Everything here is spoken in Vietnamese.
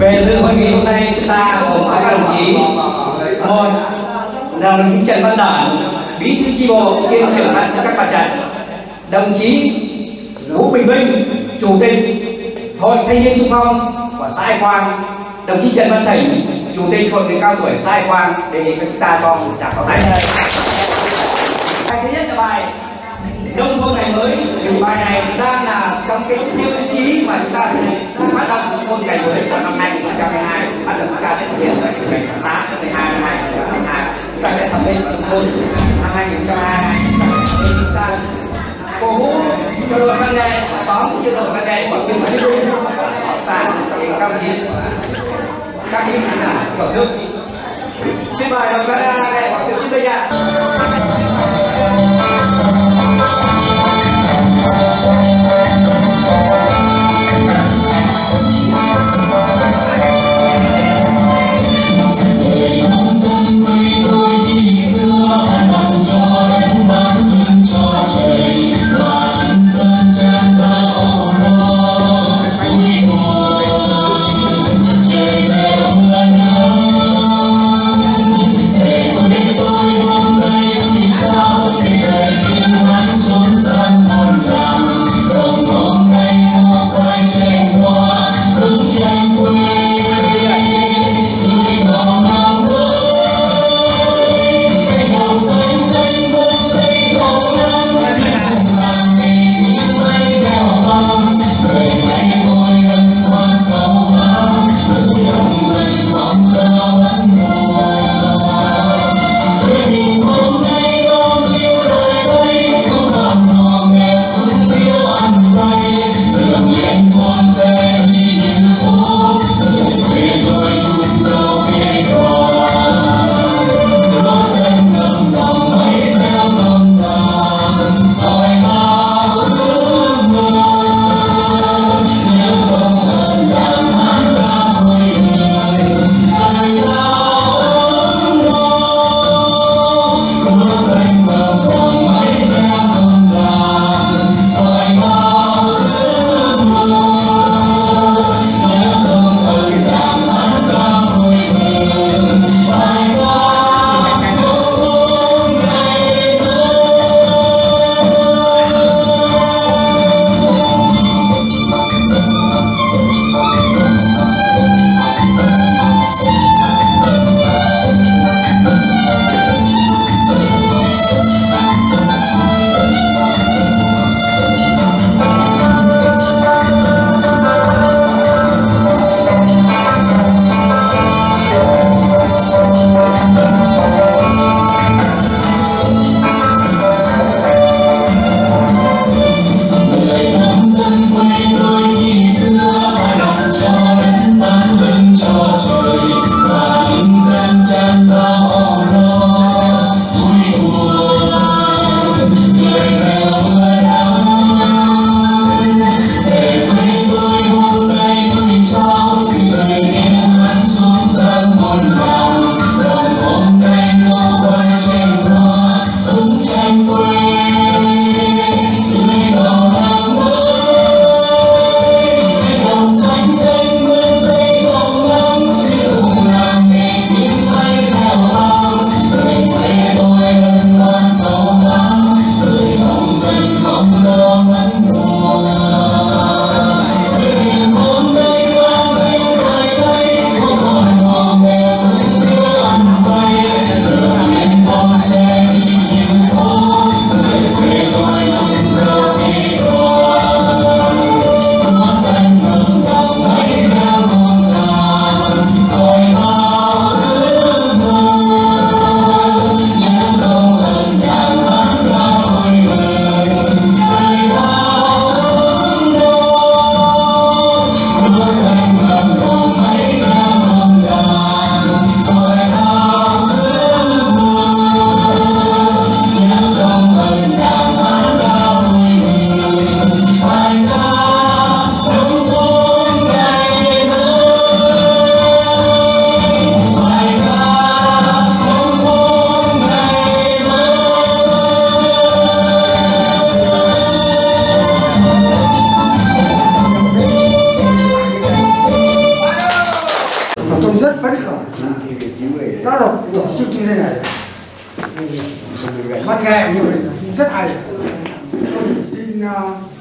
về dự hội nghị hôm nay, chúng ta gồm các đồng chí. Một là đồng chí Trần Văn Đản, bí thư chi bộ, kiêm trưởng ban các mặt trận. Đồng chí Vũ Bình Minh, chủ tịch hội thanh niên xung phong của xã Ai Quang. Đồng chí Trần Văn Thỉnh chủ tịch hội người cao tuổi xã Ai Quang, đề nghị chúng ta cho một tràng pháo tay. Bài thứ nhất là bài nông thôn ngày mới. Thì bài này đang là trong cái tiêu chí mà chúng ta phát động. Cổ vũ cho đội văn nghệ xóm cho đội văn nghệ của trường văn dung xóm ta cao chiến các vị là thưởng thức xin mời đồng văn nghệ của trường xin bây giờ trông rất phấn khởi. Nó là tổ chức như thế này. Văn nghệ như vậy rất hay. Tôi xin uh,